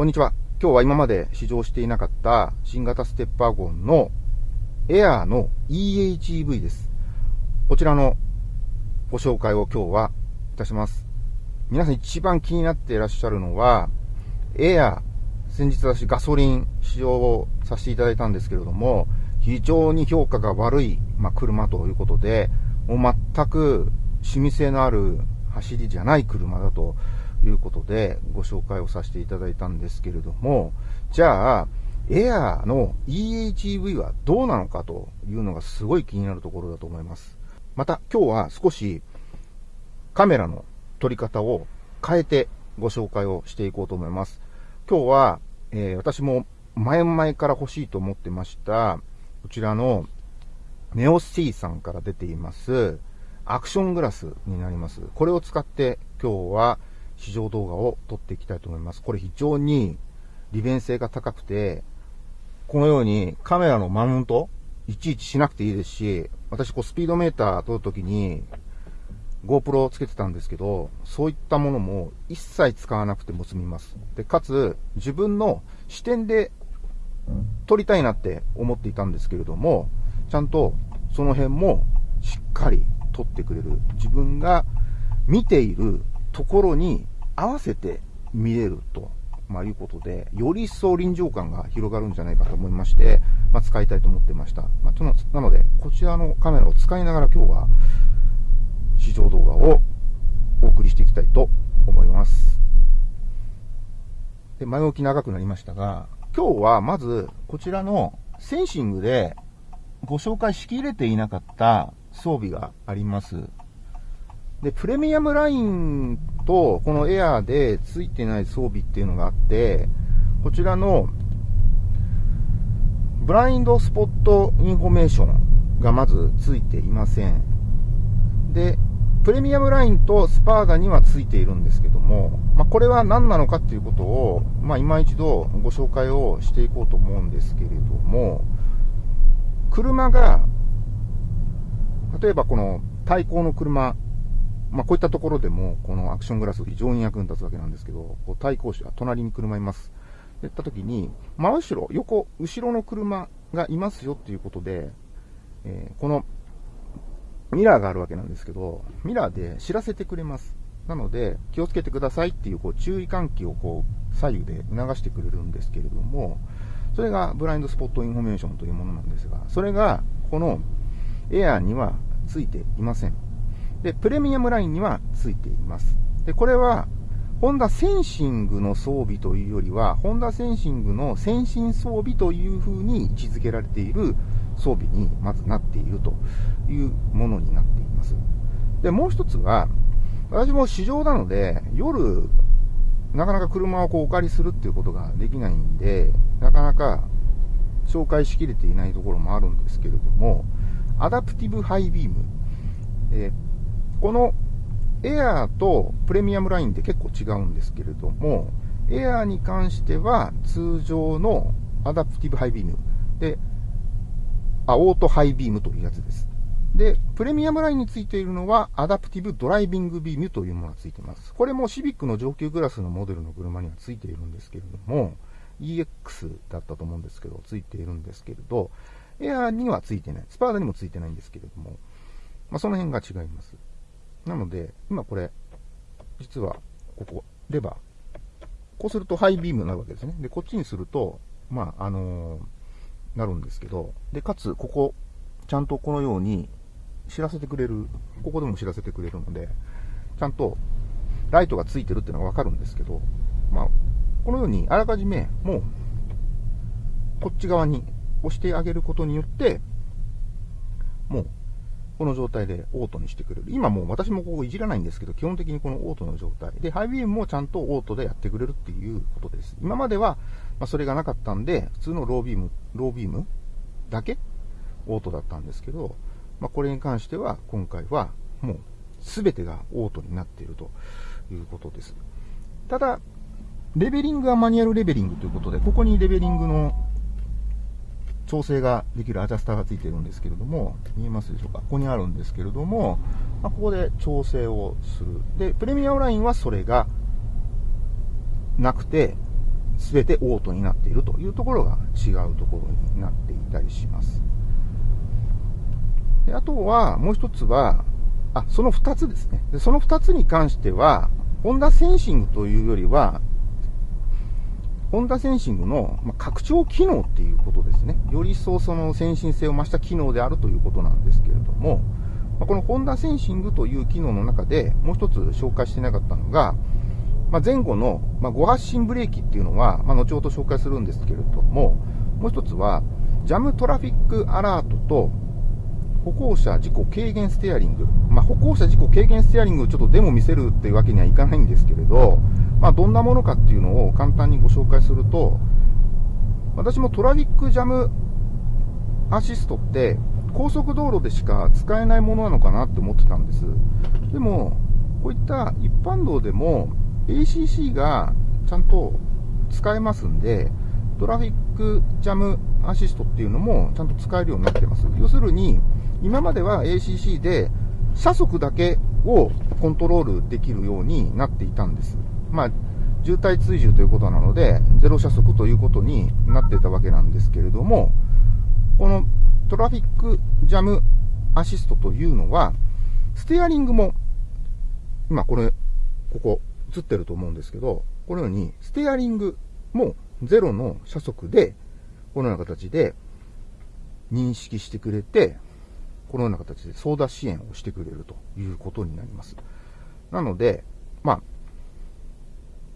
こんにちは。今日は今まで試乗していなかった新型ステップワゴンのエアーの EHEV です。こちらのご紹介を今日はいたします。皆さん一番気になっていらっしゃるのは、エアー、先日私ガソリン使用をさせていただいたんですけれども、非常に評価が悪い、まあ、車ということで、もう全く趣味性のある走りじゃない車だということでご紹介をさせていただいたんですけれども、じゃあ、エアーの EHEV はどうなのかというのがすごい気になるところだと思います。また今日は少しカメラの撮り方を変えてご紹介をしていこうと思います。今日は、えー、私も前々から欲しいと思ってました、こちらのネオ C さんから出ています、アクショングラスになります。これを使って今日は試乗動画を撮っていきたいと思います。これ非常に利便性が高くて、このようにカメラのマウント、いちいちしなくていいですし、私こうスピードメーター撮るときに GoPro をつけてたんですけど、そういったものも一切使わなくても済みます。で、かつ自分の視点で撮りたいなって思っていたんですけれども、ちゃんとその辺もしっかり撮ってくれる。自分が見ているところに合わせて見れると、まあ、いうことで、より一層臨場感が広がるんじゃないかと思いまして、まあ、使いたいと思ってました。まあ、なので、こちらのカメラを使いながら今日は試乗動画をお送りしていきたいと思います。で、前置き長くなりましたが、今日はまずこちらのセンシングでご紹介しきれていなかった装備があります。で、プレミアムラインとこのエアーで付いてない装備っていうのがあって、こちらのブラインドスポットインフォメーションがまず付いていません。で、プレミアムラインとスパーダには付いているんですけども、まあ、これは何なのかっていうことを、まあ、今一度ご紹介をしていこうと思うんですけれども、車が、例えばこの対向の車、まあ、こういったところでも、このアクショングラス非常に役に立つわけなんですけど、こう対向車、隣に車います。って言った時に、真後ろ、横、後ろの車がいますよっていうことで、えー、このミラーがあるわけなんですけど、ミラーで知らせてくれます。なので、気をつけてくださいっていうこう注意喚起をこう左右で促してくれるんですけれども、それがブラインドスポットインフォメーションというものなんですが、それがこのエアーにはついていません。で、プレミアムラインにはついています。で、これは、ホンダセンシングの装備というよりは、ホンダセンシングの先進装備というふうに位置づけられている装備にまずなっているというものになっています。で、もう一つは、私も市場なので、夜、なかなか車をこうお借りするっていうことができないんで、なかなか紹介しきれていないところもあるんですけれども、アダプティブハイビーム。えこのエアーとプレミアムラインって結構違うんですけれども、エアーに関しては通常のアダプティブハイビーム。で、あ、オートハイビームというやつです。で、プレミアムラインについているのは、アダプティブドライビングビームというものがついています。これもシビックの上級クラスのモデルの車にはついているんですけれども、EX だったと思うんですけど、ついているんですけれど、エアーにはついてない。スパーダにもついてないんですけれども、まあ、その辺が違います。なので、今これ、実は、ここ、レバー。こうするとハイビームになるわけですね。で、こっちにすると、まあ、あのー、なるんですけど、で、かつ、ここ、ちゃんとこのように知らせてくれる、ここでも知らせてくれるので、ちゃんとライトがついてるっていうのがわかるんですけど、まあ、このようにあらかじめ、もう、こっち側に押してあげることによって、もうこの状態でオートにしてくれる。今もう私もここいじらないんですけど、基本的にこのオートの状態。で、ハイビームもちゃんとオートでやってくれるっていうことです。今までは、ま、それがなかったんで、普通のロービーム、ロービームだけオートだったんですけど、まあ、これに関しては、今回はもう全てがオートになっているということです。ただ、レベリングはマニュアルレベリングということで、ここにレベリングの調整ができるアジャスターがついているんですけれども、見えますでしょうか？ここにあるんですけれども、まあ、ここで調整をする。で、プレミアムラインはそれがなくて、全てオートになっているというところが違うところになっていたりします。であとは、もう一つは、あ、その二つですね。でその二つに関しては、ホンダセンシングというよりは、ホンダセンシングの拡張機能っていうことですね。より一層その先進性を増した機能であるということなんですけれども、まこのホンダセンシングという機能の中でもう一つ紹介してなかったのが、ま、前後の、まあ、5発進ブレーキっていうのは、ま、後ほど紹介するんですけれども、もう一つは、ジャムトラフィックアラートと、歩行者事故軽減ステアリング。まあ、歩行者事故軽減ステアリングをちょっとデモ見せるっていうわけにはいかないんですけれど、まあ、どんなものかっていうのを簡単にご紹介すると、私もトラフィックジャムアシストって高速道路でしか使えないものなのかなって思ってたんです。でも、こういった一般道でも ACC がちゃんと使えますんで、トラフィックジャムアシストっていうのもちゃんと使えるようになってます。要するに、今までは ACC で車速だけをコントロールできるようになっていたんです。まあ、渋滞追従ということなので、ゼロ車速ということになっていたわけなんですけれども、このトラフィックジャムアシストというのは、ステアリングも、今これ、ここ映ってると思うんですけど、このようにステアリングもゼロの車速で、このような形で認識してくれて、このような形で操舵支援をしてくれるということになります。なので、まあ、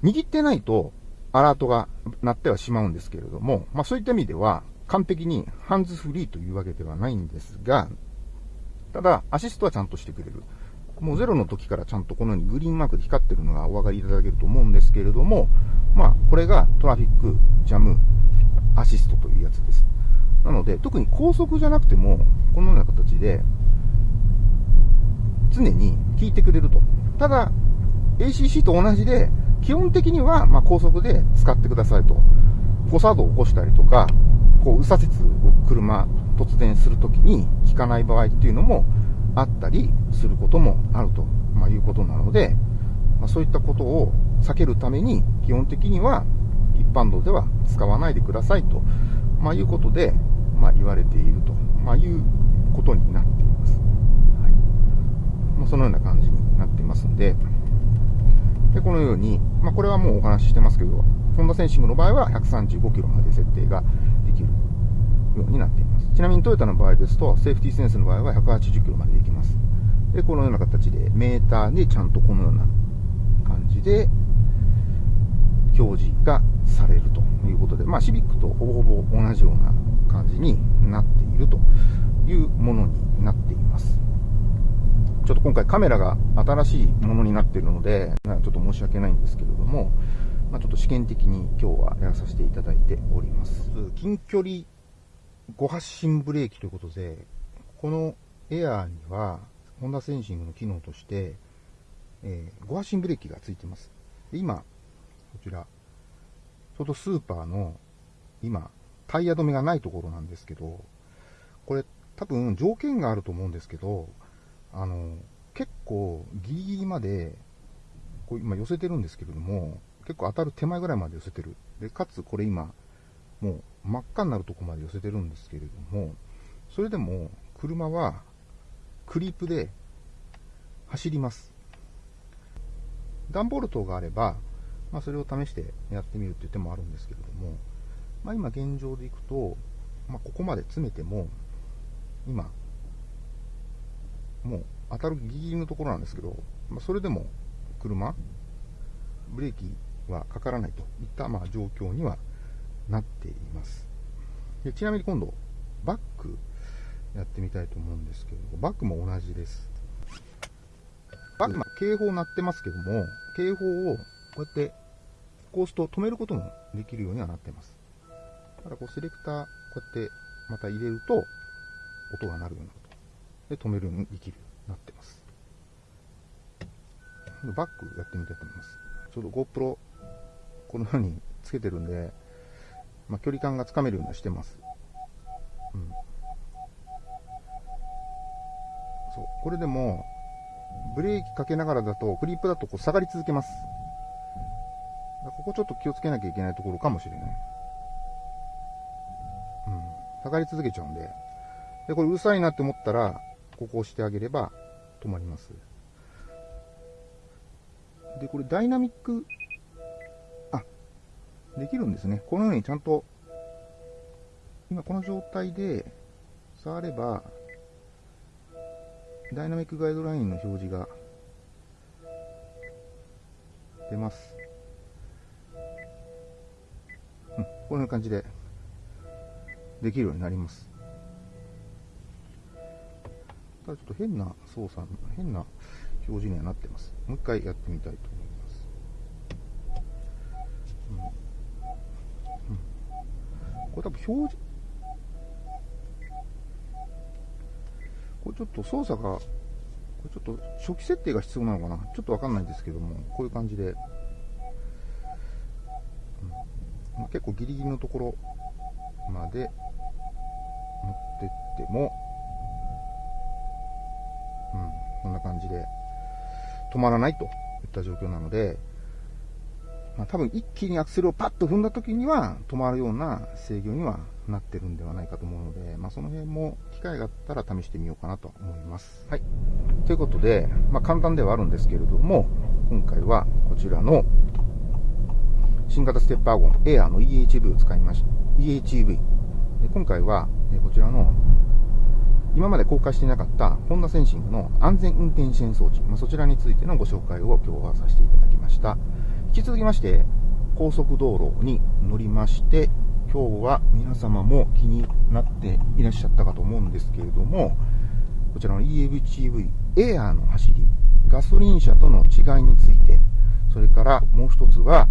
握ってないとアラートが鳴ってはしまうんですけれども、まあそういった意味では完璧にハンズフリーというわけではないんですが、ただアシストはちゃんとしてくれる。もうゼロの時からちゃんとこのようにグリーンマークで光ってるのがお分かりいただけると思うんですけれども、まあこれがトラフィックジャムアシストというやつです。なので、特に高速じゃなくても、このような形で、常に効いてくれると。ただ、ACC と同じで、基本的には、ま高速で使ってくださいと。誤作動を起こしたりとか、こう、右左折を車突然するときに効かない場合っていうのもあったりすることもあると、ま、いうことなので、ま、そういったことを避けるために、基本的には一般道では使わないでくださいと、まあ、いうことで、まあ、言われていると、まあ、いうことになっています。はいまあ、そのような感じになっていますんで、でこのように、まあ、これはもうお話ししてますけど、ホンダセンシングの場合は135キロまで設定ができるようになっています。ちなみにトヨタの場合ですと、セーフティーセンスの場合は180キロまでできます。で、このような形でメーターでちゃんとこのような感じで表示がされるということで、まあ、シビックとほぼほぼ同じような感じになっているというものになっています。ちょっと今回カメラが新しいものになっているので、ちょっと申し訳ないんですけれども、まあ、ちょっと試験的に今日はやらさせていただいております。近距離5発進ブレーキということで、このエアーには、ホンダセンシングの機能として、えー、5発進ブレーキがついてます。今、こちら、ちょうどスーパーの、今、タイヤ止めがないところなんですけど、これ多分条件があると思うんですけど、あの、結構ギリギリまで、こう今寄せてるんですけれども、結構当たる手前ぐらいまで寄せてる。で、かつこれ今、もう真っ赤になるとこまで寄せてるんですけれども、それでも車はクリープで走ります。段ボール等があれば、まあ、それを試してやってみるっていう手もあるんですけれども、まあ、今現状でいくと、まあ、ここまで詰めても、今、もう当たるギリギリのところなんですけど、まあ、それでも車、ブレーキはかからないといったまあ状況にはなっていますで。ちなみに今度、バックやってみたいと思うんですけど、バックも同じです。バック、ま、警報鳴ってますけども、警報をこうやってこうすると止めることもできるようにはなってます。ただこうセレクター、こうやってまた入れると、音が鳴るようになる。で、止めるようにできるようになってます。バックやってみたいと思います。ちょうど GoPro、このようにつけてるんで、まあ、距離感がつかめるようにしてます。うん。そう。これでも、ブレーキかけながらだと、クリップだとこう下がり続けます。ここちょっと気をつけなきゃいけないところかもしれない。うん。下がり続けちゃうんで。で、これうるさいなって思ったら、ここを押してあげれば止まります。で、これダイナミック、あ、できるんですね。このようにちゃんと、今この状態で触れば、ダイナミックガイドラインの表示が出ます。うん、こんな感じでできるようになります。ただちょっと変な操作、変な表示にはなってます。もう一回やってみたいと思います。うん。うん、これ多分表示、これちょっと操作が、これちょっと初期設定が必要なのかな？ちょっとわかんないんですけども、こういう感じで、うん、結構ギリギリのところまで持ってっても、感じで止まらないといった状況なので、まあ、多分一気にアクセルをパッと踏んだ時には止まるような制御にはなってるんではないかと思うので、まあ、その辺も機会があったら試してみようかなと思います。はい。ということで、まあ、簡単ではあるんですけれども、今回はこちらの新型ステップワゴンエアーの EHV を使いました。EHV。で今回はこちらの今まで公開していなかったホンダセンシングの安全運転支援装置、まあ、そちらについてのご紹介を今日はさせていただきました。引き続きまして、高速道路に乗りまして、今日は皆様も気になっていらっしゃったかと思うんですけれども、こちらの EHV エアーの走り、ガソリン車との違いについて、それからもう一つは、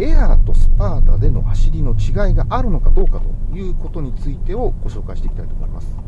エアーとスパータでの走りの違いがあるのかどうかということについてをご紹介していきたいと思います。